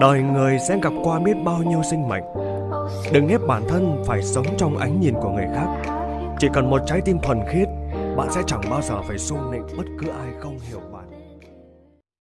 Đời người sẽ gặp qua biết bao nhiêu sinh mệnh. Đừng ép bản thân phải sống trong ánh nhìn của người khác. Chỉ cần một trái tim thuần khiết, Bạn sẽ chẳng bao giờ phải xung nịnh bất cứ ai không hiểu bạn.